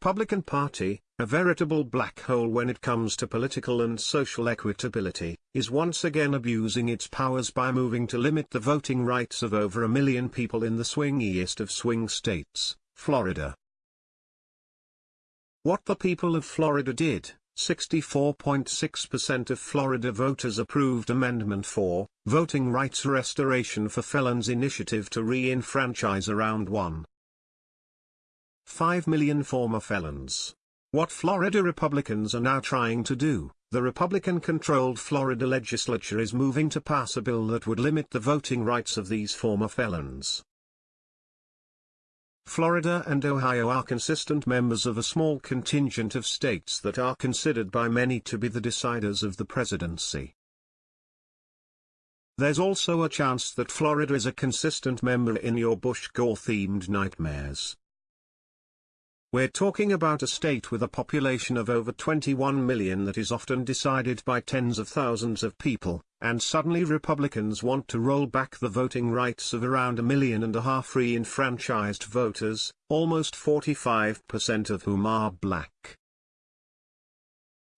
Republican Party, a veritable black hole when it comes to political and social equitability, is once again abusing its powers by moving to limit the voting rights of over a million people in the swingiest of swing states, Florida. What the people of Florida did, 64.6% of Florida voters approved Amendment 4, Voting Rights Restoration for Felons Initiative to re-enfranchise around 1. 5 million former felons. What Florida Republicans are now trying to do, the Republican-controlled Florida legislature is moving to pass a bill that would limit the voting rights of these former felons. Florida and Ohio are consistent members of a small contingent of states that are considered by many to be the deciders of the presidency. There's also a chance that Florida is a consistent member in your Bush-Gore-themed nightmares. We're talking about a state with a population of over 21 million that is often decided by tens of thousands of people, and suddenly Republicans want to roll back the voting rights of around a million and a half free enfranchised voters, almost 45% of whom are black.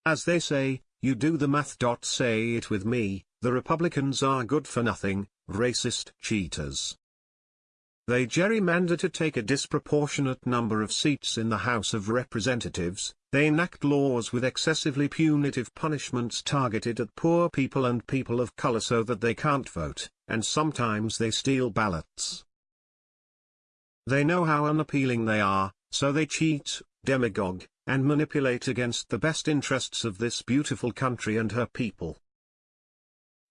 As they say, you do the math. Say it with me, the Republicans are good for nothing, racist cheaters. They gerrymander to take a disproportionate number of seats in the House of Representatives, they enact laws with excessively punitive punishments targeted at poor people and people of color so that they can't vote, and sometimes they steal ballots. They know how unappealing they are, so they cheat, demagogue, and manipulate against the best interests of this beautiful country and her people.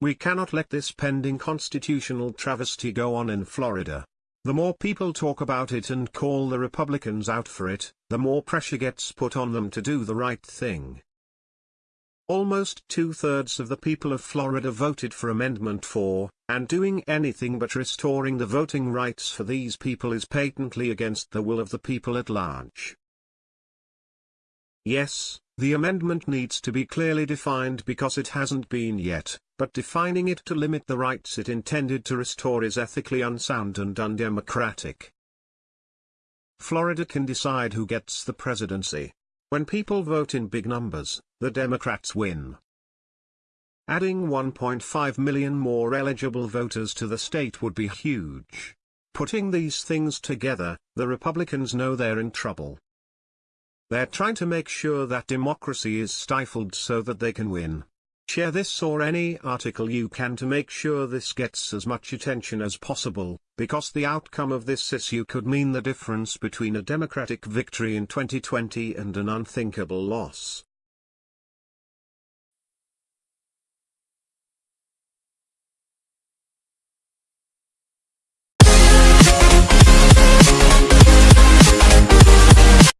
We cannot let this pending constitutional travesty go on in Florida. The more people talk about it and call the Republicans out for it, the more pressure gets put on them to do the right thing. Almost two-thirds of the people of Florida voted for Amendment 4, and doing anything but restoring the voting rights for these people is patently against the will of the people at large. Yes, the amendment needs to be clearly defined because it hasn't been yet, but defining it to limit the rights it intended to restore is ethically unsound and undemocratic. Florida can decide who gets the presidency. When people vote in big numbers, the Democrats win. Adding 1.5 million more eligible voters to the state would be huge. Putting these things together, the Republicans know they're in trouble. They're trying to make sure that democracy is stifled so that they can win. Share this or any article you can to make sure this gets as much attention as possible, because the outcome of this issue could mean the difference between a Democratic victory in 2020 and an unthinkable loss.